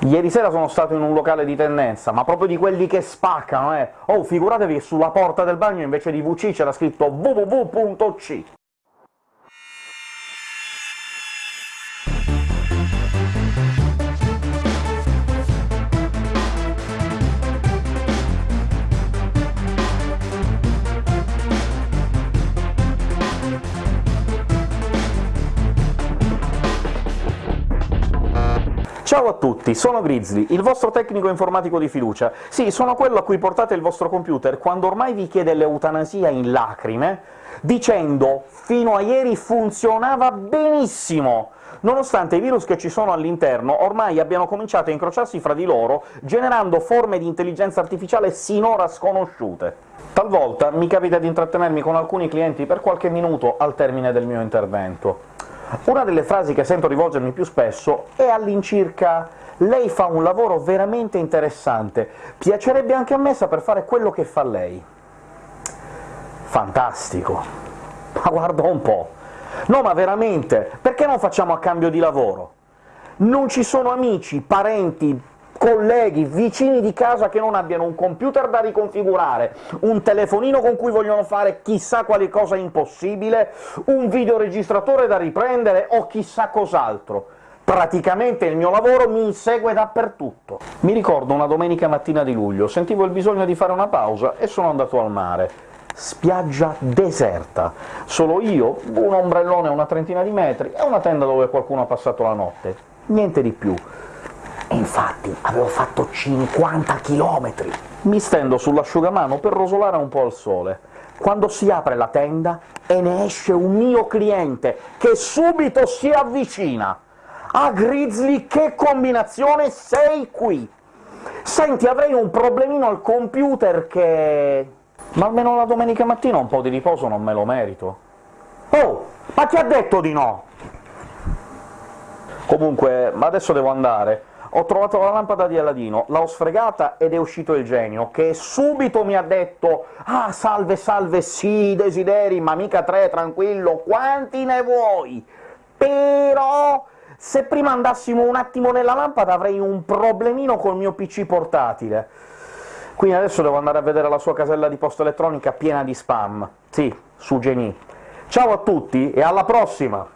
Ieri sera sono stato in un locale di tendenza, ma proprio di quelli che spaccano, eh! Oh, figuratevi che sulla porta del bagno invece di VC c'era scritto www.c. Ciao a tutti, sono Grizzly, il vostro tecnico informatico di fiducia. Sì, sono quello a cui portate il vostro computer quando ormai vi chiede l'eutanasia in lacrime, dicendo «fino a ieri funzionava benissimo!» nonostante i virus che ci sono all'interno ormai abbiano cominciato a incrociarsi fra di loro, generando forme di intelligenza artificiale sinora sconosciute. Talvolta mi capita di intrattenermi con alcuni clienti per qualche minuto al termine del mio intervento. Una delle frasi che sento rivolgermi più spesso è all'incirca «lei fa un lavoro veramente interessante, piacerebbe anche a me saper fare quello che fa lei». Fantastico! Ma guarda un po'! No, ma veramente, perché non facciamo a cambio di lavoro? Non ci sono amici, parenti, colleghi, vicini di casa che non abbiano un computer da riconfigurare, un telefonino con cui vogliono fare chissà quale cosa impossibile, un videoregistratore da riprendere o chissà cos'altro. Praticamente il mio lavoro mi insegue dappertutto. Mi ricordo una domenica mattina di luglio, sentivo il bisogno di fare una pausa e sono andato al mare. Spiaggia deserta, solo io, un ombrellone a una trentina di metri e una tenda dove qualcuno ha passato la notte, niente di più. E infatti avevo fatto 50 chilometri! Mi stendo sull'asciugamano per rosolare un po' al sole, quando si apre la tenda e ne esce un mio cliente, che subito si avvicina. Ah, Grizzly, che combinazione, sei qui! Senti, avrei un problemino al computer che... ma almeno la domenica mattina un po' di riposo non me lo merito. Oh, ma chi ha detto di no? Comunque, adesso devo andare. Ho trovato la lampada di Aladino, l'ho sfregata ed è uscito il genio, che subito mi ha detto «Ah, salve, salve, sì, desideri, ma mica tre, tranquillo, quanti ne vuoi? Però se prima andassimo un attimo nella lampada avrei un problemino col mio PC portatile». Quindi adesso devo andare a vedere la sua casella di posta elettronica piena di spam. Sì, su Genie. Ciao a tutti e alla prossima!